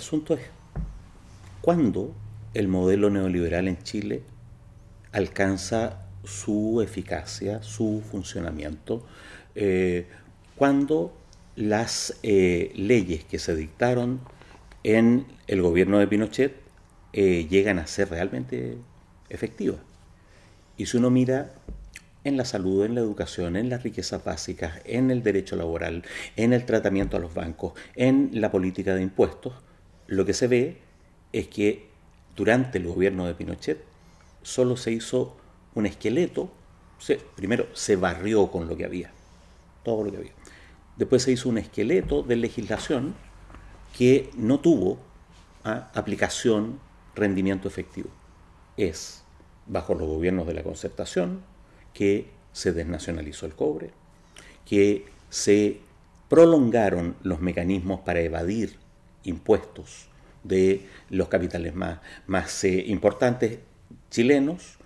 asunto es, ¿cuándo el modelo neoliberal en Chile alcanza su eficacia, su funcionamiento? Eh, cuando las eh, leyes que se dictaron en el gobierno de Pinochet eh, llegan a ser realmente efectivas. Y si uno mira en la salud, en la educación, en las riquezas básicas, en el derecho laboral, en el tratamiento a los bancos, en la política de impuestos, lo que se ve es que durante el gobierno de Pinochet solo se hizo un esqueleto, primero se barrió con lo que había, todo lo que había. Después se hizo un esqueleto de legislación que no tuvo ¿ah? aplicación, rendimiento efectivo. Es bajo los gobiernos de la concertación que se desnacionalizó el cobre, que se prolongaron los mecanismos para evadir impuestos de los capitales más, eh, importantes chilenos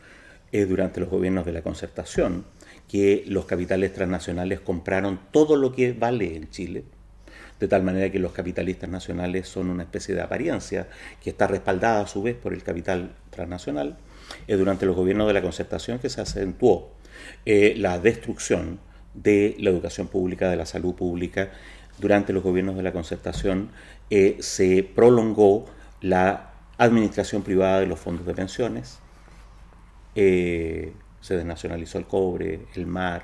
eh, durante los gobiernos de la concertación, que los capitales transnacionales compraron todo lo que vale en Chile, de tal manera que los capitalistas nacionales son una especie de apariencia que está respaldada a su vez por el capital transnacional, es durante los gobiernos de la concertación que se acentuó eh, la destrucción de la educación pública, de la salud pública. Durante los gobiernos de la concertación eh, se prolongó la administración privada de los fondos de pensiones, eh, se desnacionalizó el cobre, el mar.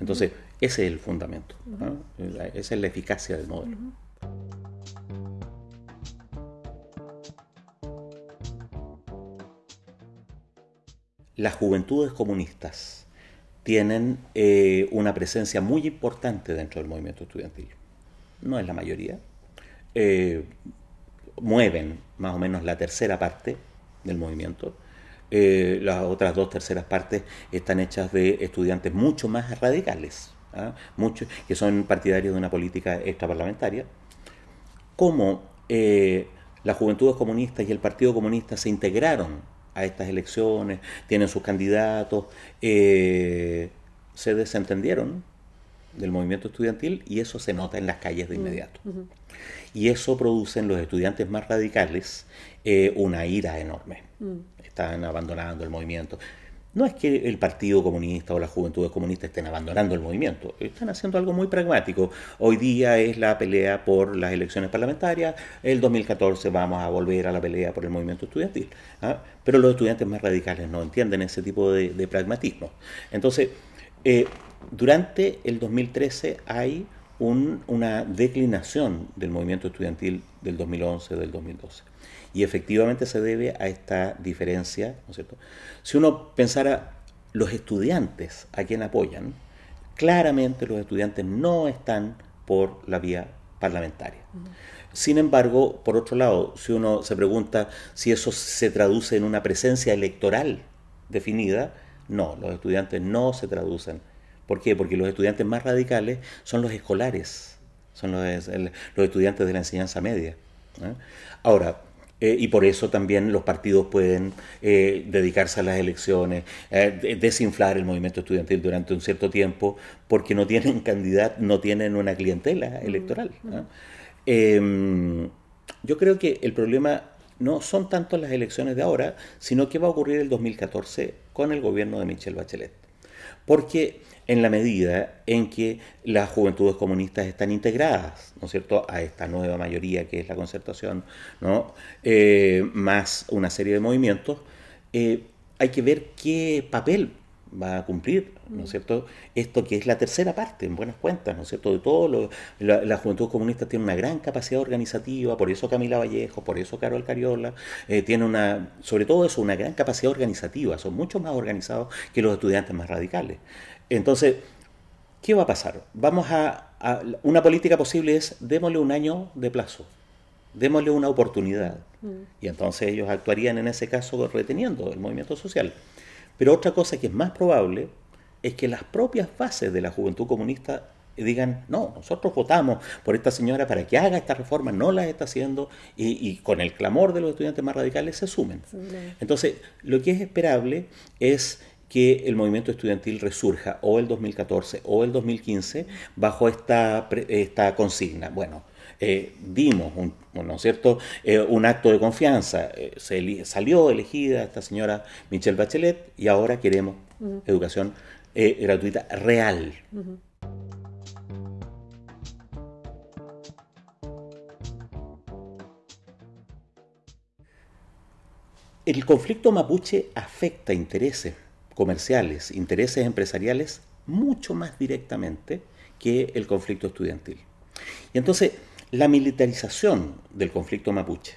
Entonces, ese es el fundamento, esa es la eficacia del modelo. Las juventudes comunistas tienen eh, una presencia muy importante dentro del movimiento estudiantil. No es la mayoría. Eh, mueven más o menos la tercera parte del movimiento eh, las otras dos terceras partes están hechas de estudiantes mucho más radicales, ¿ah? muchos que son partidarios de una política extraparlamentaria. Cómo eh, las juventudes comunistas y el Partido Comunista se integraron a estas elecciones, tienen sus candidatos, eh, se desentendieron del movimiento estudiantil y eso se nota en las calles de inmediato. Y eso produce en los estudiantes más radicales una ira enorme. Mm están abandonando el movimiento. No es que el Partido Comunista o las Juventudes Comunistas estén abandonando el movimiento, están haciendo algo muy pragmático. Hoy día es la pelea por las elecciones parlamentarias, el 2014 vamos a volver a la pelea por el movimiento estudiantil. ¿ah? Pero los estudiantes más radicales no entienden ese tipo de, pragmatismo. Entonces, eh, durante el 2013 hay una declinación del movimiento estudiantil del 2011, del 2012. Y efectivamente se debe a esta diferencia, ¿no cierto? Si uno pensara los estudiantes a quien apoyan, claramente los estudiantes no están por la vía parlamentaria. Sin embargo, por otro lado, si uno se pregunta si eso se traduce en una presencia electoral definida, no, los estudiantes no se traducen. ¿Por qué? Porque los estudiantes más radicales son los escolares, son los, estudiantes de la enseñanza media. ¿eh? Ahora, eh, y por eso también los partidos pueden eh, dedicarse a las elecciones, eh, desinflar el movimiento estudiantil durante un cierto tiempo, porque no tienen candidato, no tienen una clientela electoral. Em, yo creo que el problema no son tanto las elecciones de ahora, sino qué va a ocurrir el 2014 con el gobierno de Michelle Bachelet. Porque en la medida en que las juventudes comunistas están integradas, ¿no es cierto?, a esta nueva mayoría que es la concertación, ¿no?, eh, más una serie de movimientos, eh, hay que ver qué papel va a cumplir, ¿no es cierto? Esto que es la tercera parte, en buenas cuentas, ¿no es cierto? De todo, lo, la, juventud comunista tiene una gran capacidad organizativa, por eso Camila Vallejo, por eso Carol Cariola, eh, tiene una, sobre todo eso, una gran capacidad organizativa, son mucho más organizados que los estudiantes más radicales. Entonces, ¿qué va a pasar? Vamos a, una política posible es démosle un año de plazo, démosle una oportunidad. Mm. Y entonces ellos actuarían en ese caso reteniendo el movimiento social. Pero otra cosa que es más probable es que las propias bases de la juventud comunista digan, no, nosotros votamos por esta señora para que haga esta reforma, no la está haciendo, y, con el clamor de los estudiantes más radicales se sumen. Entonces, lo que es esperable es que el movimiento estudiantil resurja o el 2014 o el 2015 bajo esta, esta consigna. Bueno, eh, dimos un, ¿no es cierto? Eh, un acto de confianza. Eh, salió elegida esta señora Michelle Bachelet y ahora queremos educación gratuita real. El conflicto mapuche afecta intereses comerciales, intereses empresariales mucho más directamente que el conflicto estudiantil. Y entonces, la militarización del conflicto mapuche,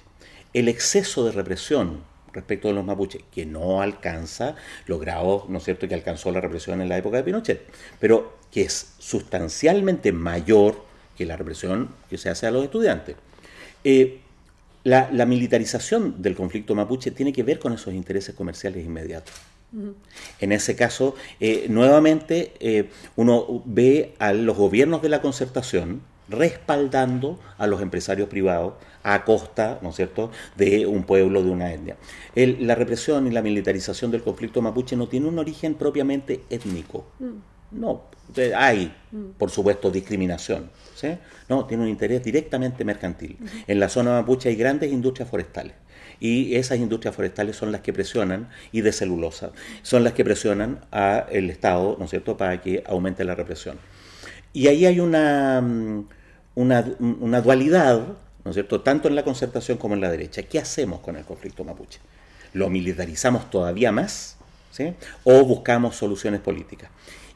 el exceso de represión respecto de los mapuches, que no alcanza los grados, ¿no es cierto?, que alcanzó la represión en la época de Pinochet, pero que es sustancialmente mayor que la represión que se hace a los estudiantes. Eh, la, militarización del conflicto mapuche tiene que ver con esos intereses comerciales inmediatos. En ese caso, eh, nuevamente eh, uno ve a los gobiernos de la concertación respaldando a los empresarios privados a costa, ¿no es cierto?, de un pueblo, de una etnia. la represión y la militarización del conflicto mapuche no tiene un origen propiamente étnico. Mm. No, hay, mm. por supuesto, discriminación. No, tiene un interés directamente mercantil. En la zona mapuche hay grandes industrias forestales y esas industrias forestales son las que presionan, y de celulosa, son las que presionan al Estado, ¿no es cierto?, para que aumente la represión. Y ahí hay una, mm, una, dualidad, ¿no es cierto?, tanto en la concertación como en la derecha. ¿Qué hacemos con el conflicto mapuche? ¿Lo militarizamos todavía más? ¿sí? ¿O buscamos soluciones políticas?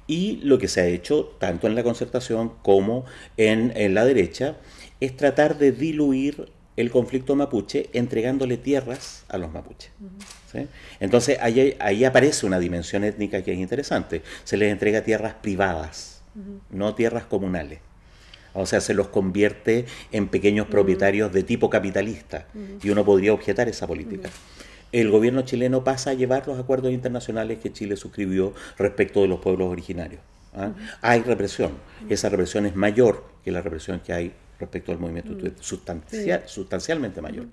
Y lo que se ha hecho, tanto en la concertación como en, en la derecha, es tratar de diluir el conflicto mapuche entregándole tierras a los mapuches. Entonces ahí, aparece una dimensión étnica que es interesante. Se les entrega tierras privadas, no tierras comunales. O sea, se los convierte en pequeños propietarios de tipo capitalista. Y uno podría objetar esa política. El gobierno chileno pasa a llevar los acuerdos internacionales que Chile suscribió respecto de los pueblos originarios. ¿ah? Hay represión. Esa represión es mayor que la represión que hay respecto al movimiento mm. sustancialmente mayor.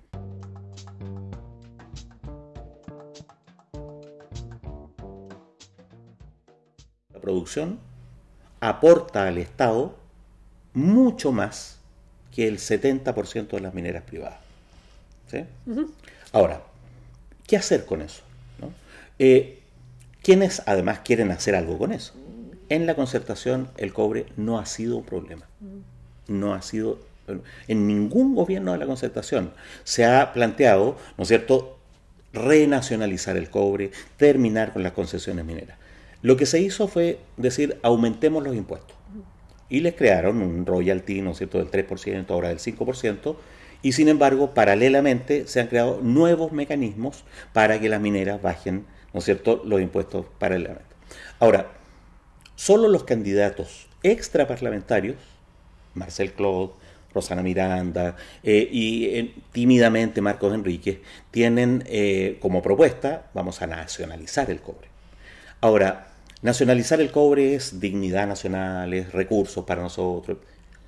La producción aporta al Estado mucho más que el 70% de las mineras privadas. Ahora, ¿qué hacer con eso? Eh, ¿Quiénes además quieren hacer algo con eso? En la concertación el cobre no ha sido un problema. Mm no ha sido, en ningún gobierno de la concertación se ha planteado, ¿no es cierto?, renacionalizar el cobre, terminar con las concesiones mineras. Lo que se hizo fue decir, aumentemos los impuestos. Y les crearon un royalty, ¿no es cierto?, del 3%, ahora del 5%, y sin embargo, paralelamente se han creado nuevos mecanismos para que las mineras bajen, ¿no es cierto?, los impuestos paralelamente. Ahora, solo los candidatos extraparlamentarios Marcel Claude, Rosana Miranda eh, y eh, tímidamente Marcos Enríquez tienen eh, como propuesta, vamos a nacionalizar el cobre. Ahora, nacionalizar el cobre es dignidad nacional, es recursos para nosotros.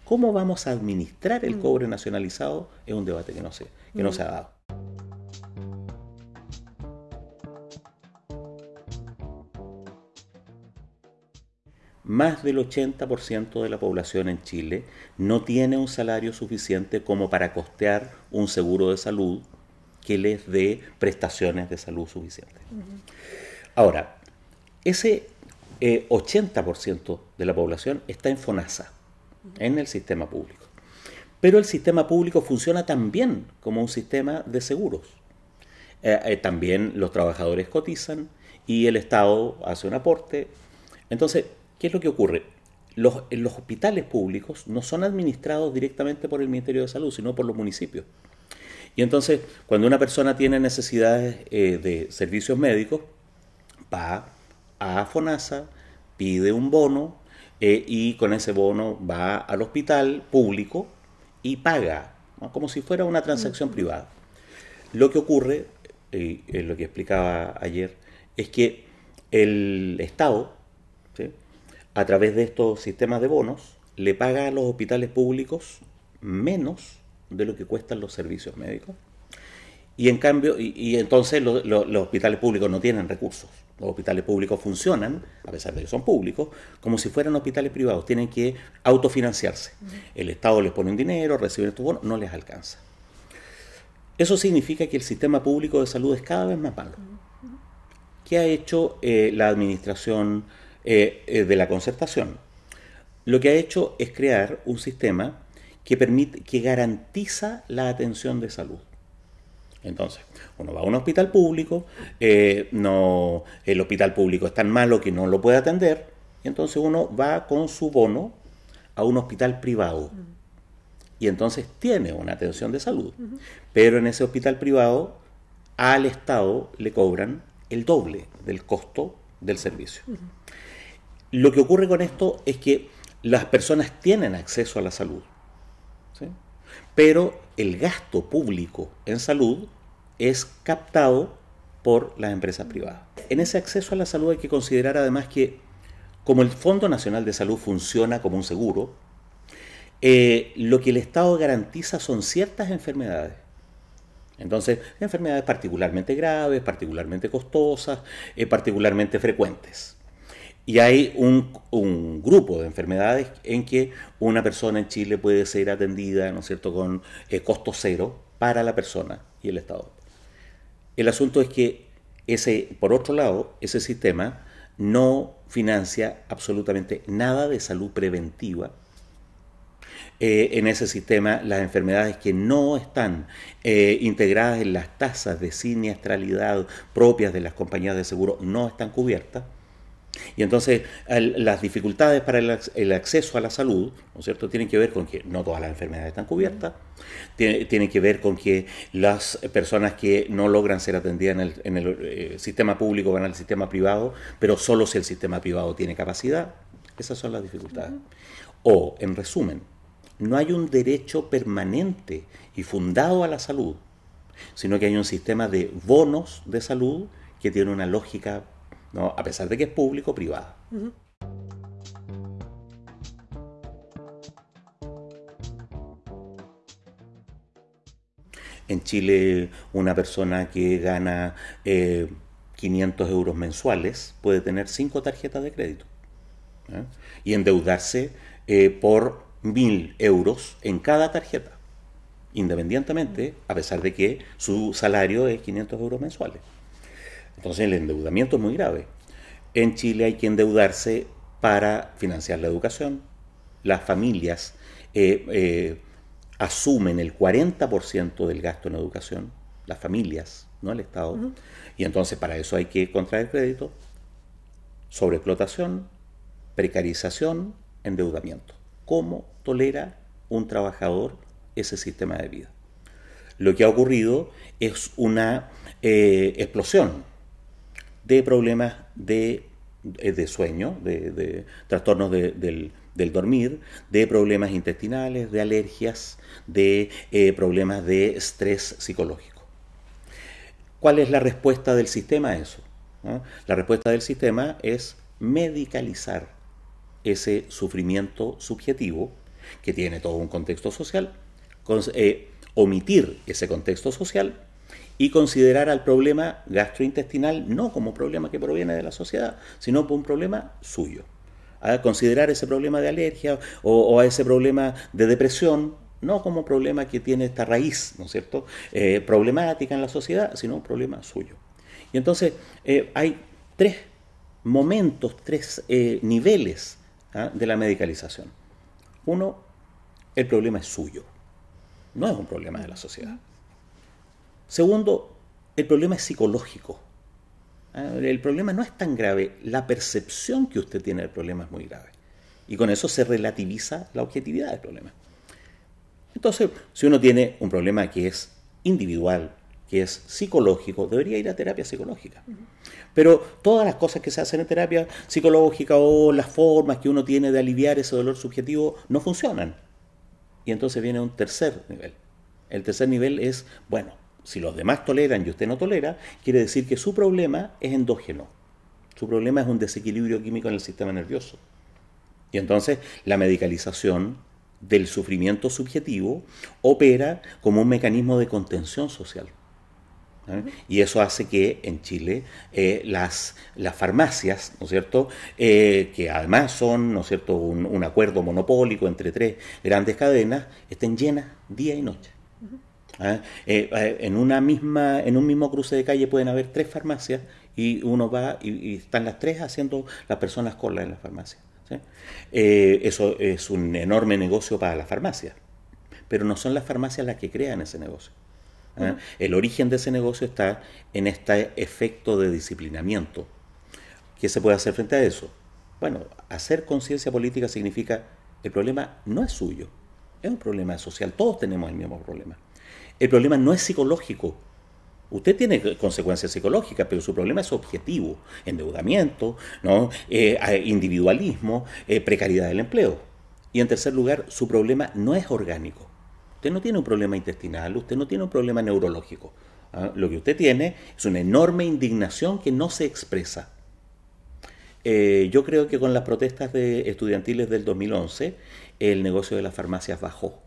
¿Cómo vamos a administrar el mm. cobre nacionalizado? Es un debate que no, sé, que no mm. se ha dado. más del 80% de la población en Chile no tiene un salario suficiente como para costear un seguro de salud que les dé prestaciones de salud suficientes. Ahora, ese 80% eh, de la población está en FONASA, en el sistema público. Pero el sistema público funciona también como un sistema de seguros. Eh, eh, también los trabajadores cotizan y el Estado hace un aporte. Entonces, ¿Qué es lo que ocurre? Los, los hospitales públicos no son administrados directamente por el Ministerio de Salud, sino por los municipios. Y entonces, cuando una persona tiene necesidades eh, de servicios médicos, va a FONASA, pide un bono eh, y con ese bono va al hospital público y paga, como si fuera una transacción privada. Lo que ocurre, eh, lo que explicaba ayer, es que el Estado a través de estos sistemas de bonos, le paga a los hospitales públicos menos de lo que cuestan los servicios médicos Y en cambio, y, entonces los hospitales públicos no tienen recursos. Los hospitales públicos funcionan, a pesar de que son públicos, como si fueran hospitales privados. Tienen que autofinanciarse. El Estado les pone un dinero, reciben estos bonos, no les alcanza. Eso significa que el sistema público de salud es cada vez más malo. ¿Qué ha hecho eh, la administración eh, eh, de la concertación? Lo que ha hecho es crear un sistema que permite, que garantiza la atención de salud. Entonces, uno va a un hospital público, eh, no, el hospital público es tan malo que no lo puede atender, y entonces uno va con su bono a un hospital privado. Y entonces tiene una atención de salud. Pero en ese hospital privado al Estado le cobran el doble del costo del servicio. Lo que ocurre con esto es que las personas tienen acceso a la salud, pero el gasto público en salud es captado por las empresas privadas. En ese acceso a la salud hay que considerar además que como el Fondo Nacional de Salud funciona como un seguro, eh, lo que el Estado garantiza son ciertas enfermedades. Entonces, enfermedades particularmente graves, particularmente costosas, eh, particularmente frecuentes. Y hay un, grupo de enfermedades en que una persona en Chile puede ser atendida, ¿no es cierto?, con eh, costo cero para la persona y el Estado. El asunto es que ese, por otro lado, ese sistema no financia absolutamente nada de salud preventiva. Eh, en ese sistema, las enfermedades que no están eh, integradas en las tasas de siniestralidad propias de las compañías de seguro no están cubiertas. Y entonces las dificultades para el, acceso a la salud, ¿no es cierto?, tienen que ver con que no todas las enfermedades están cubiertas, tienen que ver con que las personas que no logran ser atendidas en el, eh, sistema público van al sistema privado, pero solo si el sistema privado tiene capacidad. Esas son las dificultades. O, en resumen, no hay un derecho permanente y fundado a la salud, sino que hay un sistema de bonos de salud que tiene una lógica a pesar de que es público privado. En Chile, una persona que gana 500 eh, euros mensuales puede tener cinco tarjetas de crédito ¿eh? y endeudarse eh, por 1.000 euros en cada tarjeta, independientemente, a pesar de que su salario es 500 euros mensuales. Entonces el endeudamiento es muy grave. En Chile hay que endeudarse para financiar la educación. Las familias eh, eh, asumen el 40% del gasto en educación, las familias, no el Estado. Y entonces para eso hay que contraer crédito, sobreexplotación, precarización, endeudamiento. ¿Cómo tolera un trabajador ese sistema de vida? Lo que ha ocurrido es una eh, explosión de problemas de, eh, de sueño, de, trastornos del, dormir, de problemas intestinales, de alergias, de eh, problemas de estrés psicológico. ¿Cuál es la respuesta del sistema a eso? La respuesta del sistema es medicalizar ese sufrimiento subjetivo que tiene todo un contexto social, eh, omitir ese contexto social y considerar al problema gastrointestinal no como problema que proviene de la sociedad, sino como un problema suyo. A considerar ese problema de alergia o, a ese problema de depresión no como problema que tiene esta raíz, ¿no es cierto?, eh, problemática en la sociedad, sino un problema suyo. Y entonces eh, hay tres momentos, tres eh, niveles ¿ah? de la medicalización. Uno, el problema es suyo, no es un problema de la sociedad. Segundo, el problema es psicológico. Ah, el problema no es tan grave, la percepción que usted tiene del problema es muy grave. Y con eso se relativiza la objetividad del problema. Entonces, si uno tiene un problema que es individual, que es psicológico, debería ir a terapia psicológica. Pero todas las cosas que se hacen en terapia psicológica o las formas que uno tiene de aliviar ese dolor subjetivo no funcionan. Y entonces viene un tercer nivel. El tercer nivel es, bueno, si los demás toleran y usted no tolera, quiere decir que su problema es endógeno. Su problema es un desequilibrio químico en el sistema nervioso. Y entonces la medicalización del sufrimiento subjetivo opera como un mecanismo de contención social. ¿eh? Y eso hace que en Chile eh, las, farmacias, ¿no es cierto?, eh, que además son, ¿no es cierto?, un, acuerdo monopólico entre tres grandes cadenas, estén llenas día y noche. ¿Ah? en, una misma, en un mismo cruce de calle pueden haber tres farmacias y uno va y, están las tres haciendo las personas cola en la farmacia. eso es un enorme negocio para las farmacias, pero no son las farmacias las que crean ese negocio. ¿eh? El origen de ese negocio está en este efecto de disciplinamiento. ¿Qué se puede hacer frente a eso? Bueno, hacer conciencia política significa el problema no es suyo, es un problema social, todos tenemos el mismo problema. El problema no es psicológico. Usted tiene consecuencias psicológicas, pero su problema es objetivo, endeudamiento, ¿no? Eh, individualismo, eh, precariedad del empleo. Y en tercer lugar, su problema no es orgánico. Usted no tiene un problema intestinal, usted no tiene un problema neurológico. ¿ah? Lo que usted tiene es una enorme indignación que no se expresa. Eh, yo creo que con las protestas de estudiantiles del 2011, el negocio de las farmacias bajó.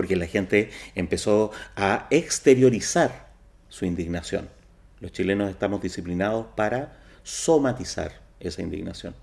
Porque la gente empezó a exteriorizar su indignación. Los chilenos estamos disciplinados para somatizar esa indignación.